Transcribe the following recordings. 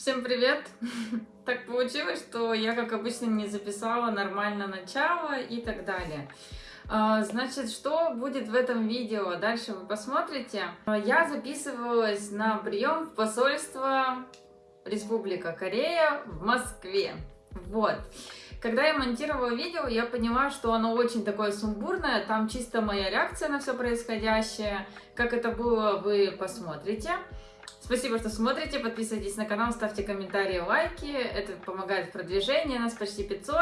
Всем привет! Так получилось, что я, как обычно, не записала нормально начало и так далее. А, значит, что будет в этом видео? Дальше вы посмотрите. Я записывалась на прием в посольство Республика Корея в Москве. Вот. Когда я монтировала видео, я поняла, что оно очень такое сумбурное, там чисто моя реакция на все происходящее. Как это было, вы посмотрите. Спасибо, что смотрите, подписывайтесь на канал, ставьте комментарии, лайки, это помогает в продвижении, нас почти 500.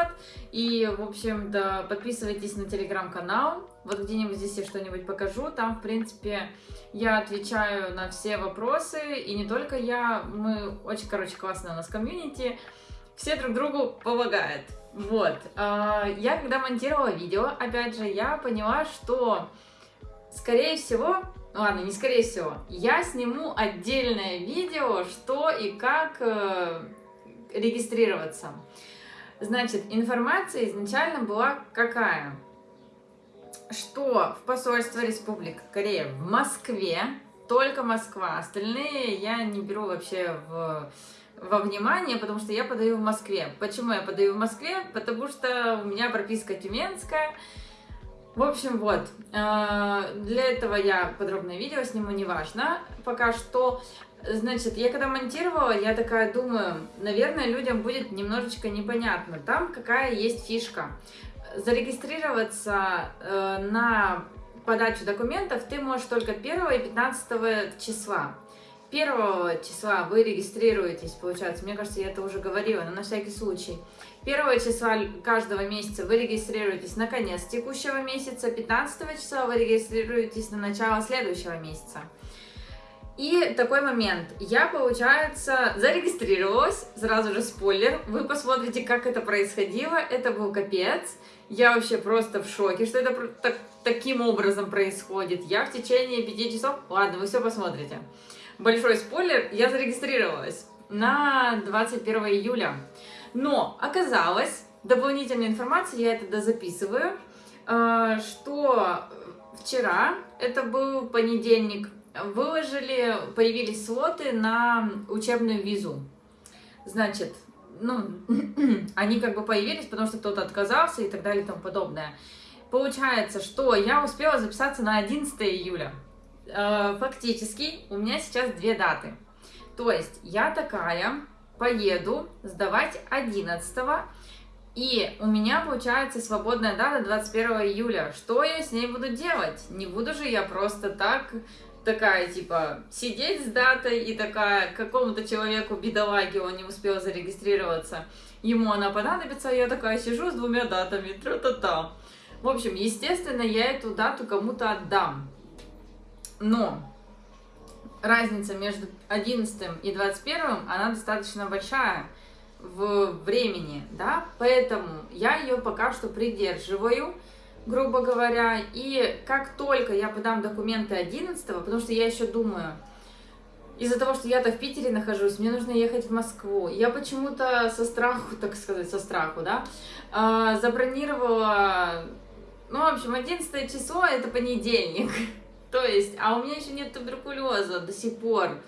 И, в общем, да, подписывайтесь на телеграм-канал, вот где-нибудь здесь я что-нибудь покажу, там, в принципе, я отвечаю на все вопросы, и не только я, мы очень, короче, классно у нас комьюнити, все друг другу помогают. Вот, а, я когда монтировала видео, опять же, я поняла, что, скорее всего, ладно, не скорее всего, я сниму отдельное видео, что и как э, регистрироваться. Значит, информация изначально была какая? Что в посольство Республики Корея в Москве, только Москва, остальные я не беру вообще в, во внимание, потому что я подаю в Москве. Почему я подаю в Москве? Потому что у меня прописка тюменская, в общем, вот, э, для этого я подробное видео сниму, неважно. Пока что, значит, я когда монтировала, я такая думаю, наверное, людям будет немножечко непонятно. Там какая есть фишка. Зарегистрироваться э, на подачу документов ты можешь только 1 и 15 числа. 1 числа вы регистрируетесь, получается, мне кажется, я это уже говорила, но на всякий случай. 1 числа каждого месяца вы регистрируетесь на конец текущего месяца, 15 числа вы регистрируетесь на начало следующего месяца. И такой момент. Я, получается, зарегистрировалась, сразу же спойлер, вы посмотрите, как это происходило, это был капец. Я вообще просто в шоке, что это так, таким образом происходит. Я в течение 5 часов, ладно, вы все посмотрите большой спойлер, я зарегистрировалась на 21 июля. Но оказалось, дополнительная информация, я это дозаписываю, э, что вчера, это был понедельник, выложили, появились слоты на учебную визу. Значит, ну, они как бы появились, потому что кто-то отказался и так далее и тому подобное. Получается, что я успела записаться на 11 июля. Э, фактически у меня сейчас две даты. То есть я такая поеду сдавать 11 и у меня получается свободная дата 21 июля. Что я с ней буду делать? Не буду же я просто так такая, типа, сидеть с датой и такая, какому-то человеку, бедолаге, он не успел зарегистрироваться, ему она понадобится, а я такая сижу с двумя датами, тра-та-та. В общем, естественно, я эту дату кому-то отдам. Но разница между 11 и 21, она достаточно большая в времени, да, поэтому я ее пока что придерживаю, грубо говоря, и как только я подам документы 11, потому что я еще думаю, из-за того, что я-то в Питере нахожусь, мне нужно ехать в Москву. Я почему-то со страху, так сказать, со страху, да, а, забронировала, ну, в общем, 11 число, это понедельник, То есть, а у меня еще нет туберкулеза до сих пор.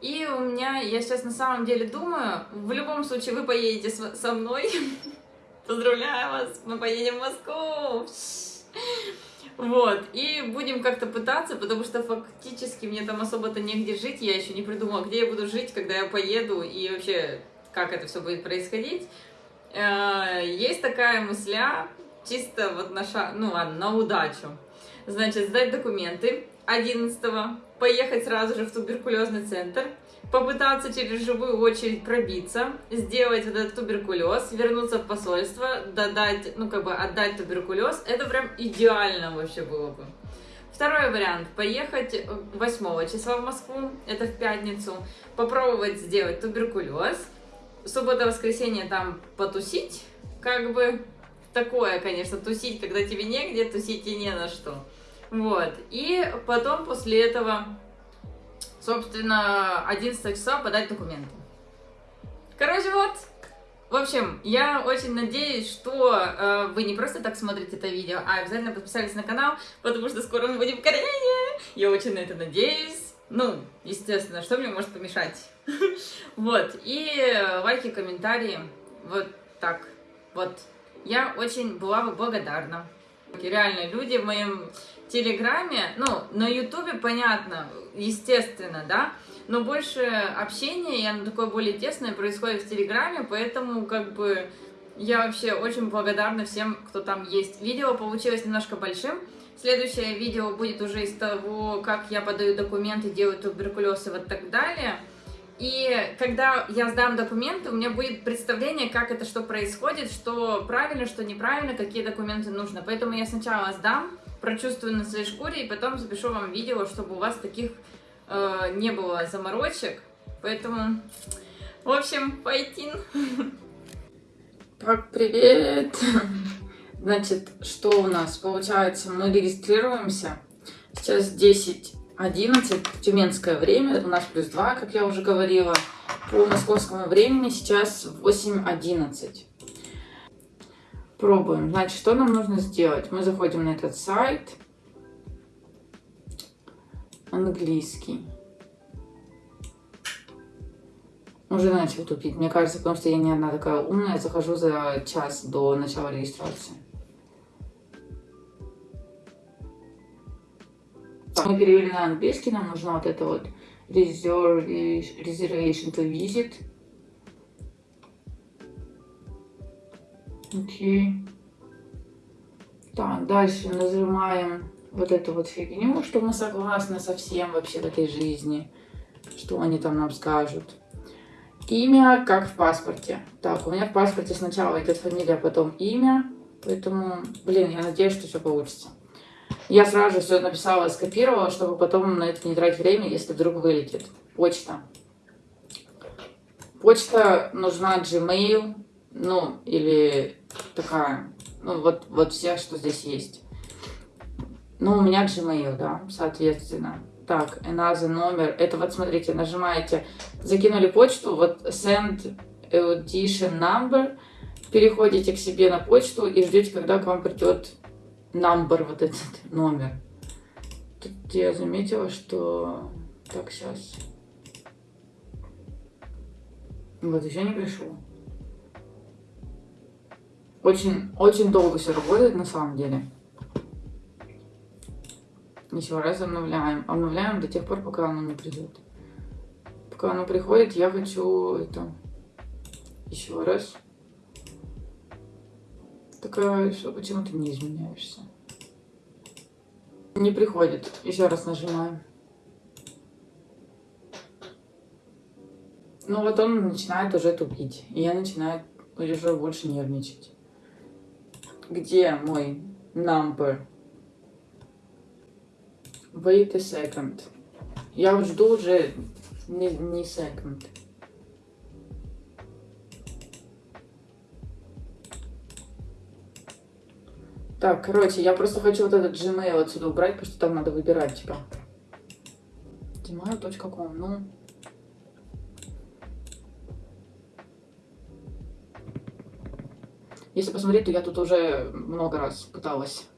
И у меня, я сейчас на самом деле думаю, в любом случае вы поедете со мной. Поздравляю вас, мы поедем в Москву. Вот, и будем как-то пытаться, потому что фактически мне там особо-то негде жить, я еще не придумала, где я буду жить, когда я поеду, и вообще, как это все будет происходить. Э, есть такая мысля, чисто вот на, ша... ну, ладно, на удачу. Значит, сдать документы 11 поехать сразу же в туберкулезный центр, попытаться через живую очередь пробиться, сделать этот туберкулез, вернуться в посольство, додать, ну как бы отдать туберкулез, это прям идеально вообще было бы. Второй вариант, поехать 8 числа в Москву, это в пятницу, попробовать сделать туберкулез, суббота-воскресенье там потусить, как бы такое, конечно, тусить, когда тебе негде, тусить и не на что. Вот. И потом после этого, собственно, 11 числа подать документы. Короче, вот. В общем, я очень надеюсь, что э, вы не просто так смотрите это видео, а обязательно подписались на канал, потому что скоро мы будем в Корее. Я очень на это надеюсь. Ну, естественно, что мне может помешать? Вот, и лайки, комментарии, вот так, вот. Я очень была бы благодарна. Реально, люди в моем Телеграме, ну, на Ютубе, понятно, естественно, да, но больше общения, и оно такое более тесное происходит в Телеграме, поэтому, как бы, я вообще очень благодарна всем, кто там есть. Видео получилось немножко большим, следующее видео будет уже из того, как я подаю документы, делаю туберкулез и вот так далее. И когда я сдам документы, у меня будет представление, как это что происходит, что правильно, что неправильно, какие документы нужно. Поэтому я сначала сдам, прочувствую на своей шкуре, и потом запишу вам видео, чтобы у вас таких э, не было заморочек. Поэтому, в общем, пойти. Так, привет! Значит, что у нас? Получается, мы регистрируемся. Сейчас 10 11, тюменское время, у нас плюс 2, как я уже говорила. По московскому времени сейчас 8.11. Пробуем. Значит, что нам нужно сделать? Мы заходим на этот сайт. Английский. Уже начал тупить. Мне кажется, потому что я не одна такая умная. Захожу за час до начала регистрации. Мы перевели на английский, нам нужно вот это вот reservation to visit. Окей. Так, дальше нажимаем вот эту вот фигню, что мы согласны со всем вообще в этой жизни, что они там нам скажут. Имя, как в паспорте. Так, у меня в паспорте сначала идет фамилия, а потом имя, поэтому, блин, я надеюсь, что все получится. Я сразу же все написала, скопировала, чтобы потом на это не тратить время, если вдруг вылетит. Почта. Почта нужна Gmail, ну, или такая, ну, вот, вот все, что здесь есть. Ну, у меня Gmail, да, соответственно. Так, another номер. Это вот, смотрите, нажимаете, закинули почту, вот send audition number, переходите к себе на почту и ждете, когда к вам придет number, вот этот номер. Тут я заметила, что... Так, сейчас. Вот, еще не пришел. Очень, очень долго все работает на самом деле. Еще раз обновляем. Обновляем до тех пор, пока оно не придет. Пока оно приходит, я хочу это... Еще раз. Такая, что почему ты не изменяешься? Не приходит. Еще раз нажимаем. Ну вот он начинает уже тупить. И я начинаю уже больше нервничать. Где мой number? Wait a second. Я жду уже не, не second. Так, короче, я просто хочу вот этот Gmail отсюда убрать, потому что там надо выбирать, типа. Gmail.com, ну... Если посмотреть, то я тут уже много раз пыталась.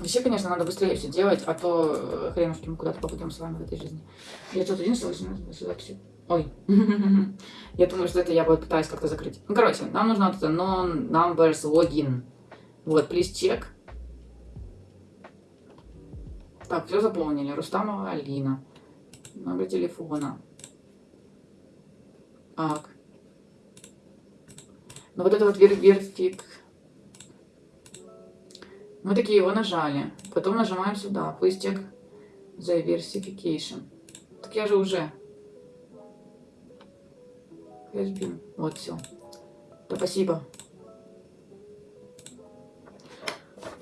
Вообще, конечно, надо быстрее все делать, а то э, хренушки мы куда-то попадем с вами в этой жизни. Я тут один записи. Ой. я думаю, что это я вот пытаюсь как-то закрыть. Ну, короче, нам нужно вот это non-numbers login. Вот, please check. Так, все заполнили. Рустамова Алина. Номер телефона. Так. Ну вот это вот вер вертик. Мы такие его нажали. Потом нажимаем сюда. The verification. Так я же уже. Вот все. Да спасибо.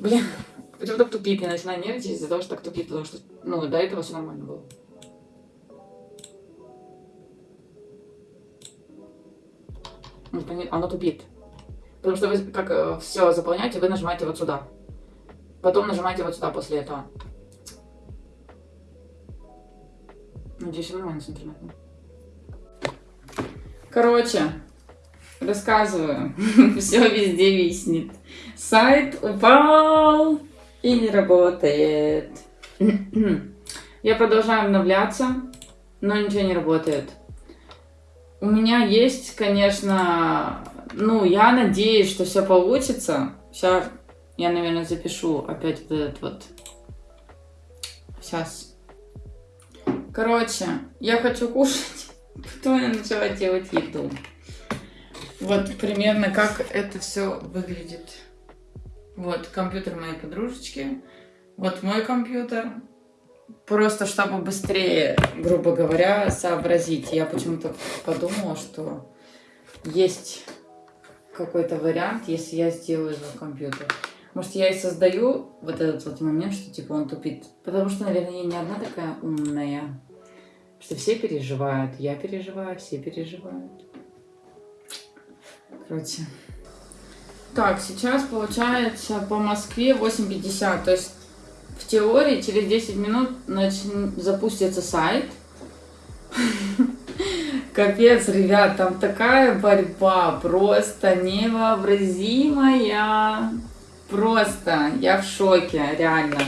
Блин, почему так тупит? Я начинаю нервничать из-за того, что так тупит, потому что, ну, до этого все нормально было. Ну, оно тупит. Потому что вы как э, все заполняете, вы нажимаете вот сюда. Потом нажимаете вот сюда после этого. Надеюсь, нормально с интернетом. Короче, рассказываю. все везде виснет. Сайт упал и не работает. Я продолжаю обновляться, но ничего не работает. У меня есть, конечно, ну, я надеюсь, что все получится. Сейчас я, наверное, запишу опять вот этот вот. Сейчас. Короче, я хочу кушать, потом я начала делать еду. Вот примерно как это все выглядит. Вот компьютер моей подружечки. Вот мой компьютер. Просто чтобы быстрее, грубо говоря, сообразить. Я почему-то подумала, что есть какой-то вариант, если я сделаю его компьютер. Может, я и создаю вот этот вот момент, что типа он тупит. Потому что, наверное, я не одна такая умная. Что все переживают. Я переживаю, все переживают. Короче. Так, сейчас получается по Москве 8.50. То есть в теории через 10 минут нач... запустится сайт. Капец, ребят, там такая борьба, просто невообразимая. Просто, я в шоке, реально.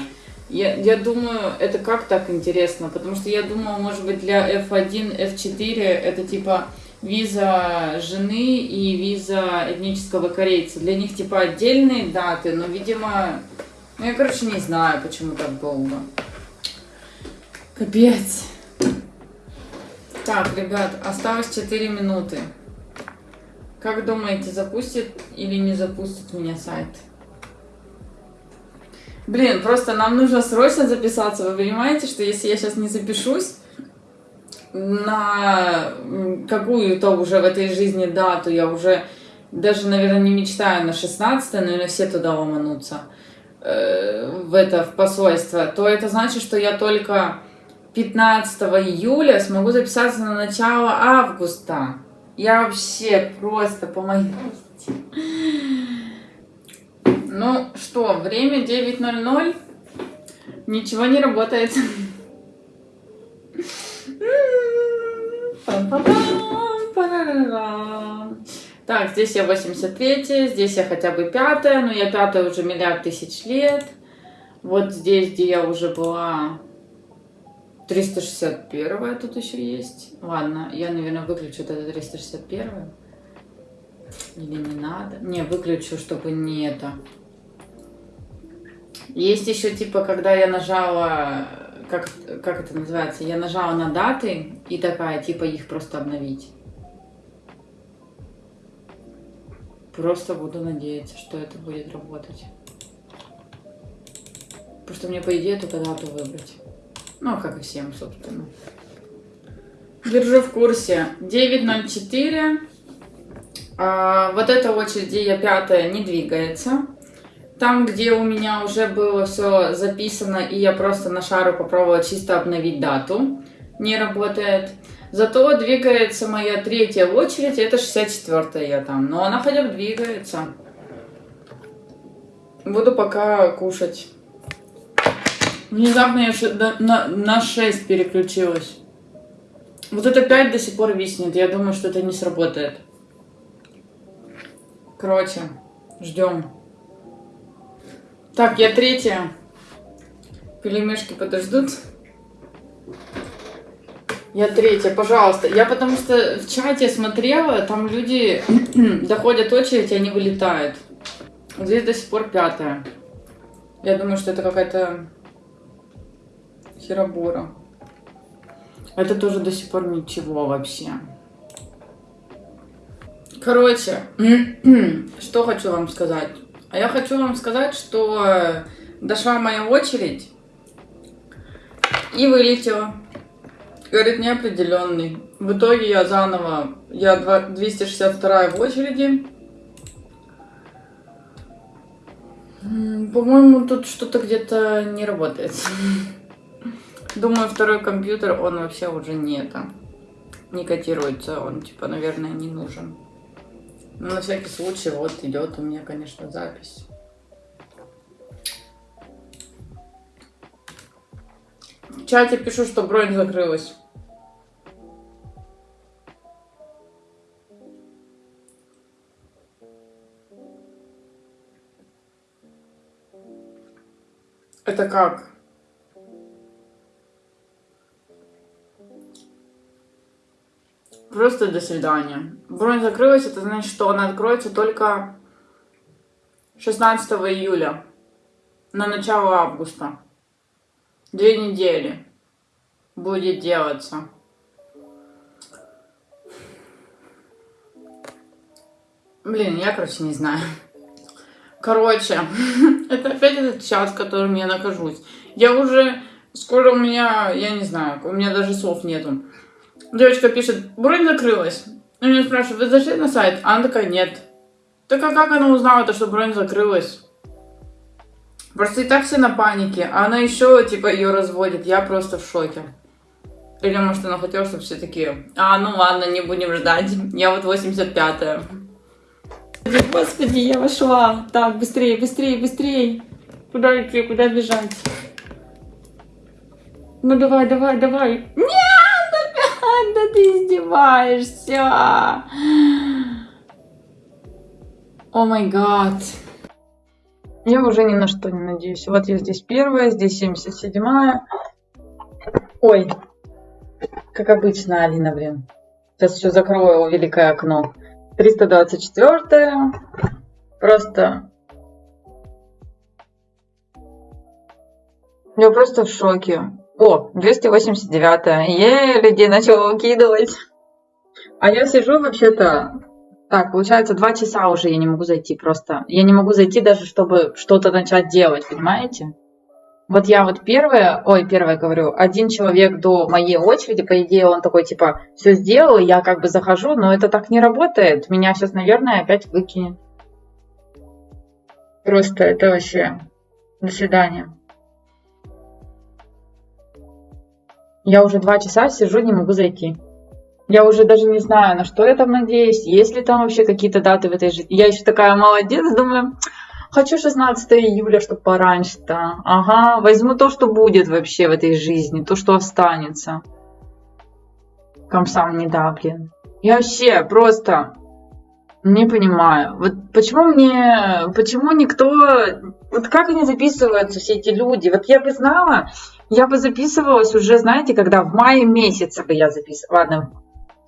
Я, я думаю, это как так интересно, потому что я думала, может быть, для F1, F4 это типа виза жены и виза этнического корейца. Для них типа отдельные даты, но, видимо, ну я, короче, не знаю, почему так долго. Капец. Так, ребят, осталось 4 минуты. Как думаете, запустит или не запустит меня сайт? Блин, просто нам нужно срочно записаться. Вы понимаете, что если я сейчас не запишусь на какую-то уже в этой жизни дату, я уже даже, наверное, не мечтаю на 16 наверное, все туда ломанутся в это, в посольство, то это значит, что я только 15 июля смогу записаться на начало августа. Я вообще просто помогите. Ну что, время 9.00. Ничего не работает. Так, здесь я 83, здесь я хотя бы пятая, но я пятая уже миллиард тысяч лет. Вот здесь, где я уже была 361 тут еще есть. Ладно, я, наверное, выключу это 361. Или не надо? Не, выключу, чтобы не это. Есть еще, типа, когда я нажала, как, как это называется, я нажала на даты и такая, типа, их просто обновить. Просто буду надеяться, что это будет работать. Просто мне, по идее, только дату выбрать. Ну, как и всем, собственно. Держу в курсе. 9.04. А, вот эта очередь, я пятая, не двигается. Там, где у меня уже было все записано, и я просто на шару попробовала чисто обновить дату, не работает. Зато двигается моя третья очередь, это 64 я там. Но она хотя бы двигается. Буду пока кушать. Внезапно я на, на 6 переключилась. Вот это 5 до сих пор виснет. Я думаю, что это не сработает. Короче, ждем. Так, я третья. Пелемешки подождут. Я третья, пожалуйста. Я потому что в чате смотрела, там люди доходят очередь, и они вылетают. Здесь до сих пор пятая. Я думаю, что это какая-то херобора. Это тоже до сих пор ничего вообще. Короче, что хочу вам сказать. А я хочу вам сказать, что дошла моя очередь и вылетела. Говорит, неопределенный. В итоге я заново, я 262 в очереди. По-моему, тут что-то где-то не работает. Думаю, второй компьютер, он вообще уже не это, не котируется. Он, типа, наверное, не нужен. Но на всякий случай, вот идет у меня, конечно, запись. В чате пишу, что бронь закрылась. это как? Просто до свидания. Бронь закрылась, это значит, что она откроется только 16 июля, на начало августа. Две недели будет делаться. Блин, я, короче, не знаю. Короче, это опять этот час, в котором я нахожусь. Я уже, скоро у меня, я не знаю, у меня даже слов нету. Девочка пишет, бронь закрылась. Я меня спрашиваю, вы зашли на сайт? А она такая, нет. Так а как она узнала, то, что бронь закрылась? Просто и так все на панике, а она еще, типа, ее разводит. Я просто в шоке. Или, может, она хотела, чтобы все такие, а, ну ладно, не будем ждать. Я вот 85-я. Господи, я вошла. Так, быстрее, быстрее, быстрее. Куда идти, куда бежать? Ну давай, давай, давай. Нет, опять, да ты издеваешься. О май гад. Я уже ни на что не надеюсь. Вот я здесь первая, здесь 77 -я. Ой, как обычно, Алина, блин. Сейчас еще закрою великое окно. 324 просто я просто в шоке. О 289 е людей начал выкидывать. А я сижу вообще-то так получается два часа уже я не могу зайти просто. Я не могу зайти даже чтобы что-то начать делать понимаете вот я вот первая, ой, первая говорю, один человек до моей очереди, по идее, он такой, типа, все сделал, я как бы захожу, но это так не работает. Меня сейчас, наверное, опять выкинет. Просто это вообще... До свидания. Я уже два часа сижу, не могу зайти. Я уже даже не знаю, на что я там надеюсь, есть ли там вообще какие-то даты в этой жизни. Я еще такая молодец, думаю, Хочу 16 июля, чтобы пораньше-то. Ага, возьму то, что будет вообще в этой жизни, то, что останется. Комсам не да, блин. Я вообще просто не понимаю. Вот почему мне, почему никто, вот как они записываются, все эти люди? Вот я бы знала, я бы записывалась уже, знаете, когда в мае месяце бы я записывала. Ладно,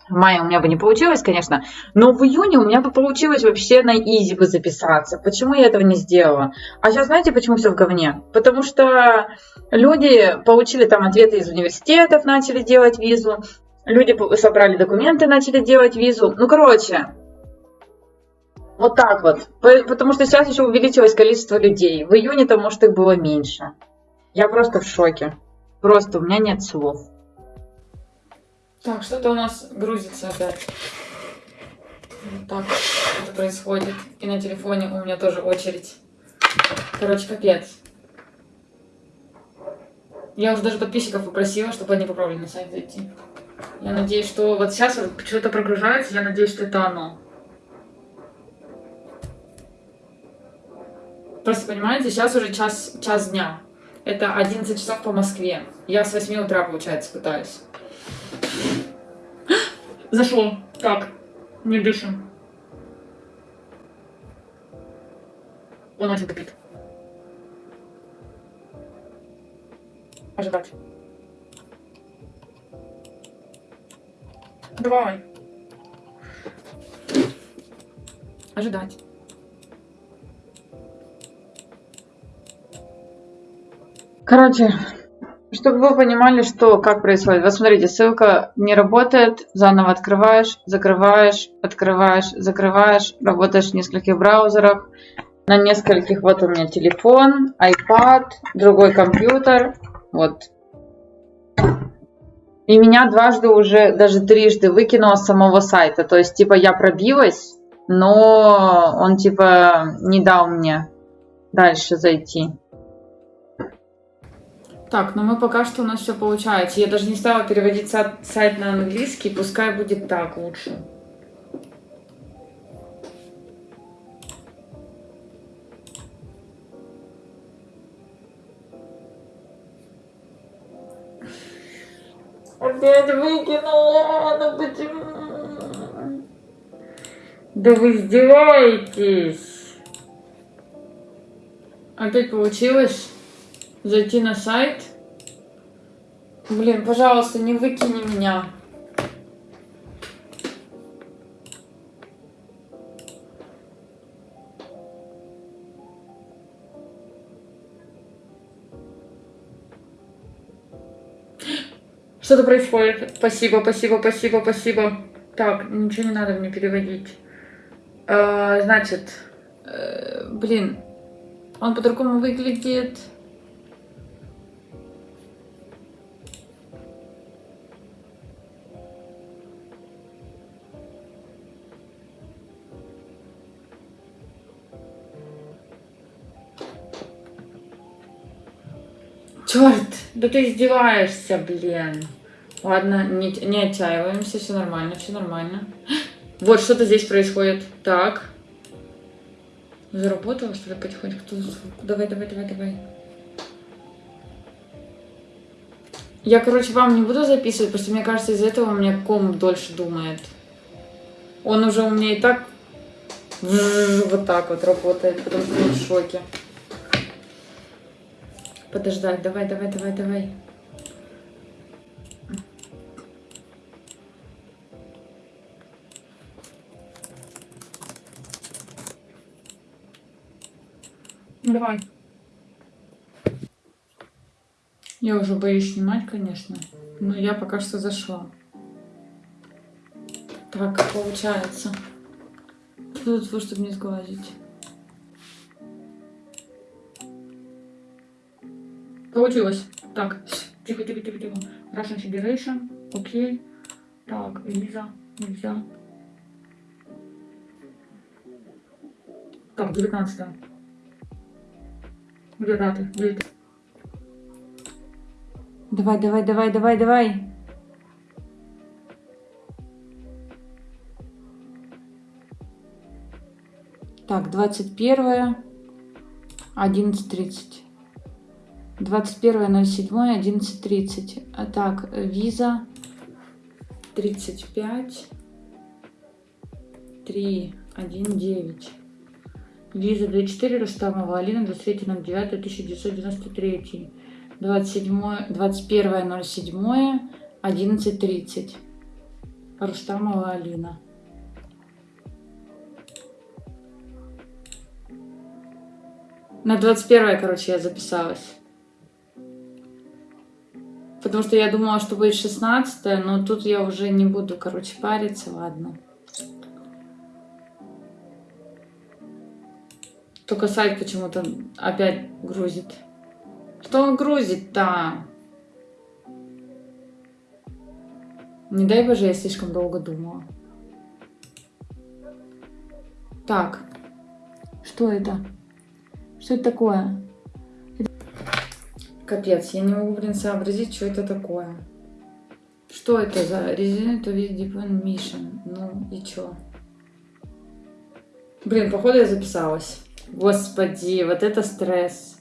в мае у меня бы не получилось, конечно, но в июне у меня бы получилось вообще на изи бы записаться. Почему я этого не сделала? А сейчас знаете, почему все в говне? Потому что люди получили там ответы из университетов, начали делать визу, люди собрали документы, начали делать визу. Ну, короче, вот так вот. Потому что сейчас еще увеличилось количество людей. В июне-то, может, их было меньше. Я просто в шоке. Просто у меня нет слов. Так, что-то у нас грузится опять. Вот так это происходит. И на телефоне у меня тоже очередь. Короче, капец. Я уже даже подписчиков попросила, чтобы они попробовали на сайт зайти. Я надеюсь, что вот сейчас вот что-то прогружается, я надеюсь, что это оно. Просто понимаете, сейчас уже час, час дня. Это 11 часов по Москве. Я с 8 утра, получается, пытаюсь. Зашел. Так, не дышим. Он очень кипит. Ожидать. Давай. Ожидать. Короче, чтобы вы понимали, что, как происходит. Вот смотрите, ссылка не работает, заново открываешь, закрываешь, открываешь, закрываешь, работаешь в нескольких браузерах, на нескольких, вот у меня телефон, iPad, другой компьютер, вот. И меня дважды уже, даже трижды выкинуло с самого сайта, то есть, типа, я пробилась, но он, типа, не дал мне дальше зайти. Так, но мы пока что у нас все получается. Я даже не стала переводить сайт на английский, пускай будет так лучше. Опять выкинула, ну почему? Да вы издеваетесь. Опять получилось? зайти на сайт. Блин, пожалуйста, не выкини меня. Что-то происходит. Спасибо, спасибо, спасибо, спасибо. Так, ничего не надо мне переводить. Э, значит, э, блин, он по-другому выглядит. Да ты издеваешься, блин. Ладно, не, не отчаиваемся, все нормально, все нормально. Вот что-то здесь происходит. Так. Заработала, что ли, потихоньку? Давай, давай, давай, давай. Я, короче, вам не буду записывать, потому что мне кажется, из-за этого у меня ком дольше думает. Он уже у меня и так вот так вот работает, потому что он в шоке. Подождать, давай, давай, давай, давай. Давай. Я уже боюсь снимать, конечно. Но я пока что зашла. Так, получается. Тут, чтобы не сглазить? Получилось. Так, тихо, тихо, тихо, тихо. Russian Federation, окей. Так, виза, нельзя. Так, 19 -е. Где даты? Где? Давай, давай, давай, давай, давай. Так, 21 11.30. 21.07, 11.30. А так, виза 35 3 1 9. Виза 24 Рустамова Алина 23.09.1993. 27, 21.07, 11.30. Рустамова Алина. На 21 короче, я записалась. Потому что я думала, что будет 16 но тут я уже не буду, короче, париться, ладно. Только сайт почему-то опять грузит. Что он грузит-то? Не дай боже, я слишком долго думала. Так. Что это? Что это такое? Капец, я не могу, блин, сообразить, что это такое. Что это за Resident Evil Deep Mission? Ну и чё? Блин, походу я записалась. Господи, вот это стресс.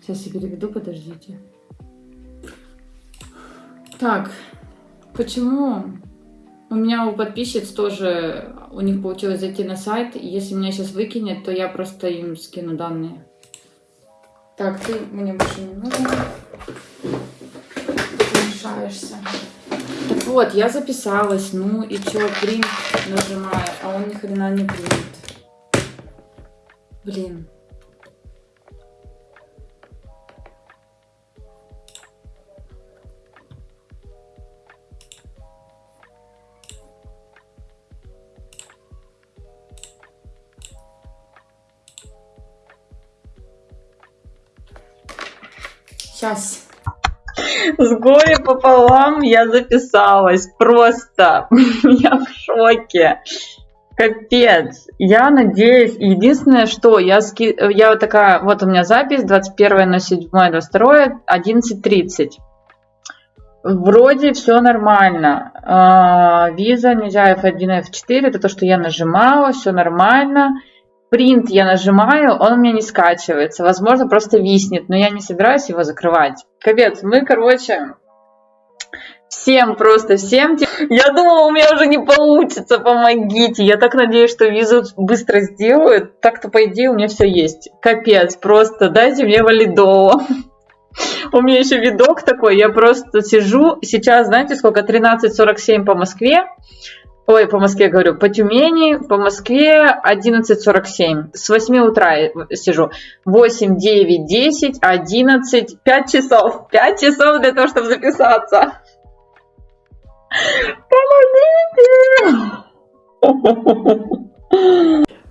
Сейчас я переведу, подождите. Так, почему у меня у подписчиц тоже, у них получилось зайти на сайт. Если меня сейчас выкинет, то я просто им скину данные. Так, ты мне больше не нужен. Ты мешаешься. Так вот, я записалась. Ну и что, принт нажимаю, а он ни хрена не принт. Блин. Сейчас. С горе пополам я записалась. Просто я в шоке. Капец. Я надеюсь, единственное, что я, ски... я вот такая, вот у меня запись 21 на 7 22 11.30. Вроде все нормально. А, виза, нельзя F1, F4, это то, что я нажимала, все нормально принт я нажимаю, он у меня не скачивается. Возможно, просто виснет, но я не собираюсь его закрывать. Капец, мы, короче, всем просто, всем. Я думала, у меня уже не получится, помогите. Я так надеюсь, что визу быстро сделают. Так-то, по идее, у меня все есть. Капец, просто дайте мне валидово. У меня еще видок такой, я просто сижу, сейчас, знаете, сколько, 13.47 по Москве, Ой, по Москве говорю, по Тюмени, по Москве 11.47. С 8 утра сижу. 8, 9, 10, 11, 5 часов. 5 часов для того, чтобы записаться. Помогите!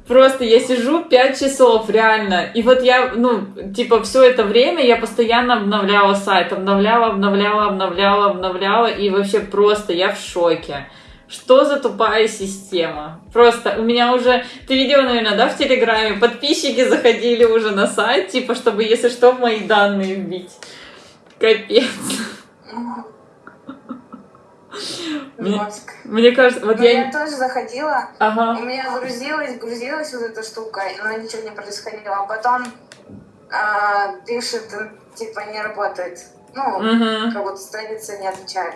Просто я сижу 5 часов, реально. И вот я, ну, типа, все это время я постоянно обновляла сайт. Обновляла, обновляла, обновляла, обновляла. И вообще просто я в шоке. Что за тупая система? Просто у меня уже, ты видела, наверное, да, в Телеграме, подписчики заходили уже на сайт, типа, чтобы, если что, мои данные вбить. Капец. Мне, мне кажется, вот Ну, я... я тоже заходила, Ага. у меня грузилась, грузилась вот эта штука, но ничего не происходило. А потом а, пишет, типа, не работает. Ну, Мгм. как будто страница не отвечает.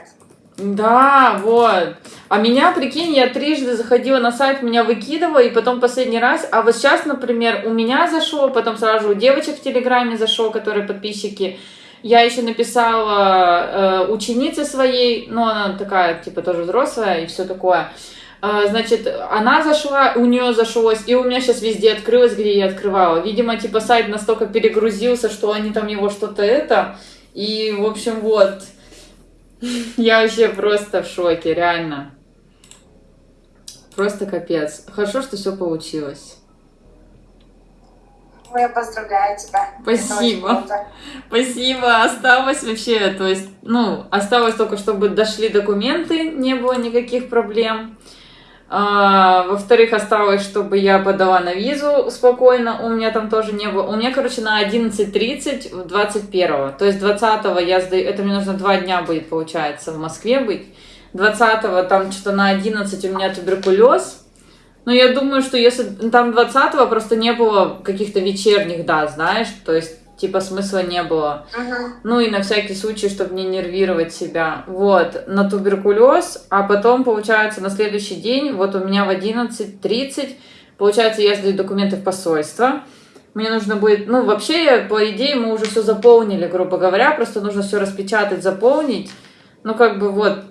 Да, вот. А меня, прикинь, я трижды заходила на сайт, меня выкидывало, и потом последний раз. А вот сейчас, например, у меня зашло, потом сразу у девочек в Телеграме зашло, которые подписчики. Я еще написала э, ученице своей, ну, она такая, типа, тоже взрослая и все такое. Э, значит, она зашла, у нее зашлось, и у меня сейчас везде открылось, где я открывала. Видимо, типа, сайт настолько перегрузился, что они там его что-то это. И, в общем, вот. Я вообще просто в шоке, реально. Просто капец. Хорошо, что все получилось. Ну, я поздравляю тебя. Спасибо. Спасибо. Осталось вообще, то есть, ну, осталось только, чтобы дошли документы, не было никаких проблем. А, во-вторых, осталось, чтобы я подала на визу спокойно, у меня там тоже не было. У меня, короче, на 11.30 в 21 То есть 20 я сдаю, это мне нужно два дня будет, получается, в Москве быть. 20 там что-то на 11 у меня туберкулез. Но я думаю, что если там 20 просто не было каких-то вечерних дат, знаешь, то есть типа смысла не было. Мгм. Ну и на всякий случай, чтобы не нервировать себя. Вот, на туберкулез, а потом, получается, на следующий день, вот у меня в 11.30, получается, я сдаю документы в посольство. Мне нужно будет, ну, вообще, по идее, мы уже все заполнили, грубо говоря, просто нужно все распечатать, заполнить. Ну, как бы вот,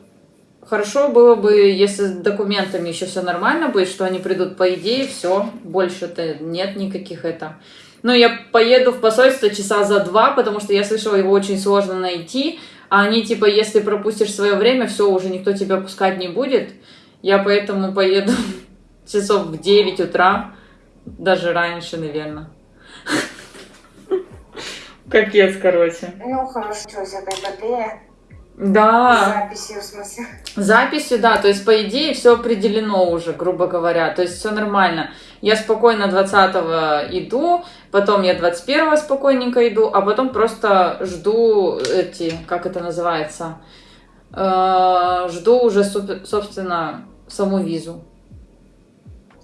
хорошо было бы, если с документами еще все нормально будет, что они придут, по идее, все, больше-то нет никаких это. Ну, я поеду в посольство часа за два, потому что я слышала, его очень сложно найти. А они, типа, если пропустишь свое время, все, уже никто тебя пускать не будет. Я поэтому поеду часов в 9 утра, даже раньше, наверное. Капец, короче. Ну, хорошо, этой эпопея. Да. Записью, в смысле. Записью, да, то есть, по идее, все определено уже, грубо говоря, то есть, все нормально. Я спокойно 20 иду, потом я 21 спокойненько иду, а потом просто жду эти, как это называется, Э, жду уже, собственно, саму визу.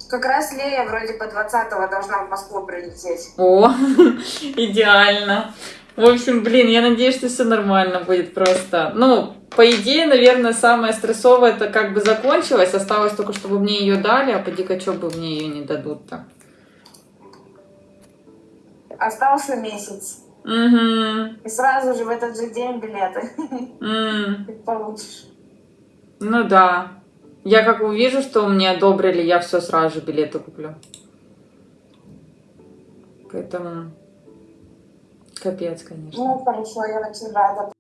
Как раз Лея вроде по 20 должна в Москву прилететь. О, идеально. В общем, блин, я надеюсь, что все нормально будет просто. Ну, по идее, наверное, самое стрессовое это как бы закончилось. Осталось только, чтобы мне ее дали, а поди-ка, что бы мне ее не дадут-то. Остался месяц. Угу. И сразу же в этот же день билеты М, ты получишь. Ну да. Я как увижу, что мне одобрили, я все сразу же билеты куплю. Поэтому капец, конечно. Ну, хорошо, я рада.